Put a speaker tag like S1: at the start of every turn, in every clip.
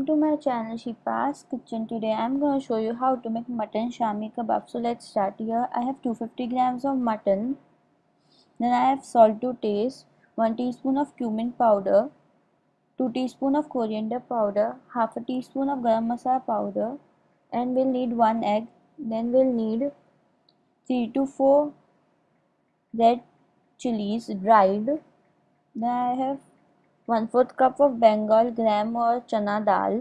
S1: Welcome to my channel Shipa's Kitchen. Today I'm going to show you how to make mutton shami kebab. So let's start here. I have 250 grams of mutton. Then I have salt to taste, 1 teaspoon of cumin powder, 2 teaspoon of coriander powder, half a teaspoon of garam masala powder and we'll need 1 egg. Then we'll need 3 to 4 red chilies dried. Then I have 1 4th cup of Bengal gram or chana dal.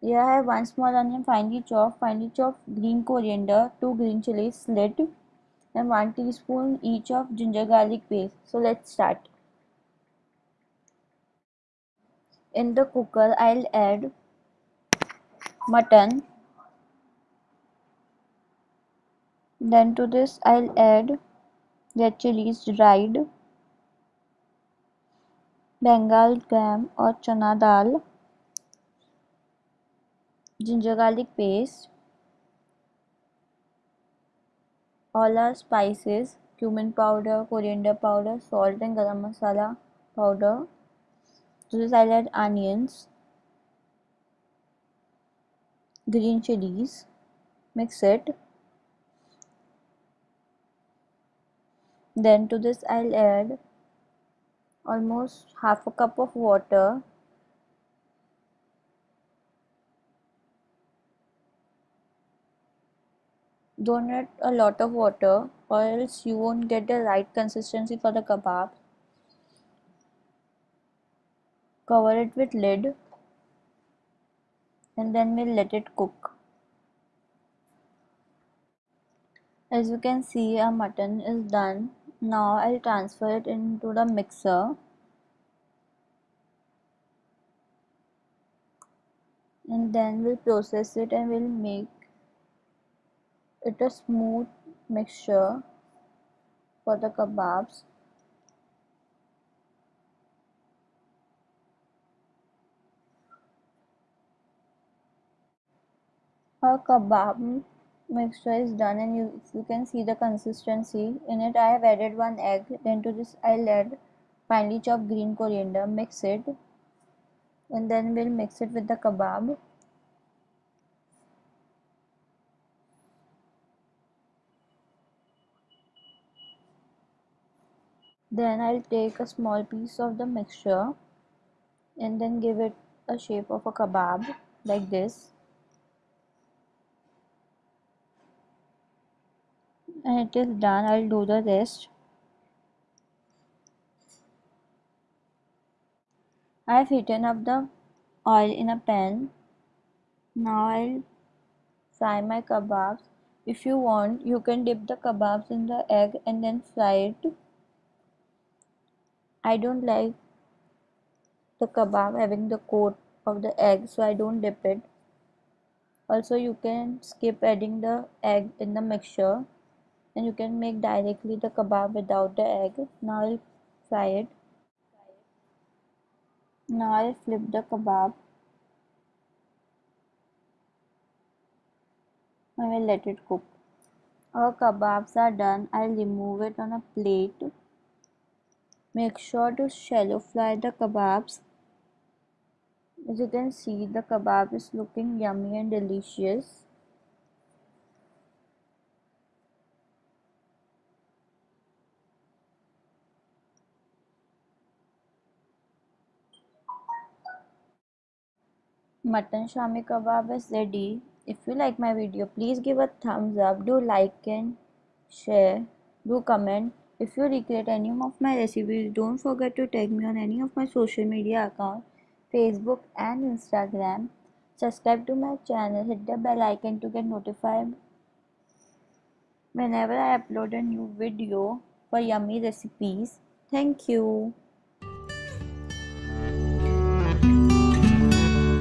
S1: Here I have 1 small onion finely chopped, finely chopped green coriander, 2 green chilies slit and 1 teaspoon each of ginger garlic paste. So let's start. In the cooker I'll add mutton. Then to this I'll add red chilies dried Bengal gram और chana dal ginger garlic paste whole spices cumin powder coriander powder salt and garam masala powder salad onions green chillies mix it then to this i'll add almost half a cup of water. Don't add a lot of water or else you won't get the right consistency for the kebab. Cover it with lid and then we'll let it cook. As you can see our mutton is done now I'll transfer it into the mixer. And then we'll process it and we'll make it a smooth mixture for the kebabs. Our kebab mixture is done and you, you can see the consistency in it I have added one egg then to this I'll add finely chopped green coriander mix it and then we'll mix it with the kebab. Then I'll take a small piece of the mixture and then give it a shape of a kebab like this and it is done. I'll do the rest. I've heated up the oil in a pan. Now I'll fry my kebabs. If you want you can dip the kebabs in the egg and then fry it. I don't like the kebab having the coat of the egg so I don't dip it. Also you can skip adding the egg in the mixture and you can make directly the kebab without the egg. Now I'll fry it. Now I'll flip the kebab. I will let it cook. Our kebabs are done. I'll remove it on a plate. Make sure to shallow fry the kebabs. As you can see the kebab is looking yummy and delicious Mutton shami kebab is ready. If you like my video, please give a thumbs up. Do like and share. Do comment. If you recreate any of my recipes, don't forget to tag me on any of my social media accounts, Facebook and Instagram. Subscribe to my channel. Hit the bell icon to get notified whenever I upload a new video for yummy recipes. Thank you.